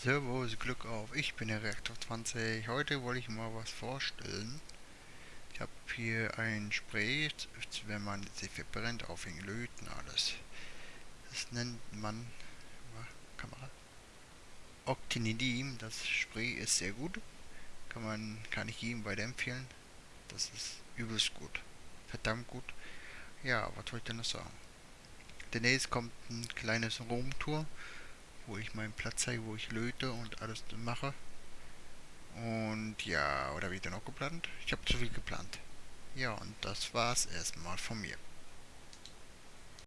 Servus, Glück auf, ich bin der Reaktor 20. Heute wollte ich mal was vorstellen. Ich habe hier ein Spray, wenn man sie verbrennt, auf den Löten alles. Das nennt man, Kamera, Octinidim. Das Spray ist sehr gut. Kann man, kann ich jedem weiterempfehlen. Das ist übelst gut. Verdammt gut. Ja, was wollte ich denn noch sagen? Demnächst kommt ein kleines Romtour wo ich meinen Platz zeige, wo ich löte und alles mache. Und ja, oder wieder noch geplant? Ich habe zu viel geplant. Ja, und das war's erstmal von mir.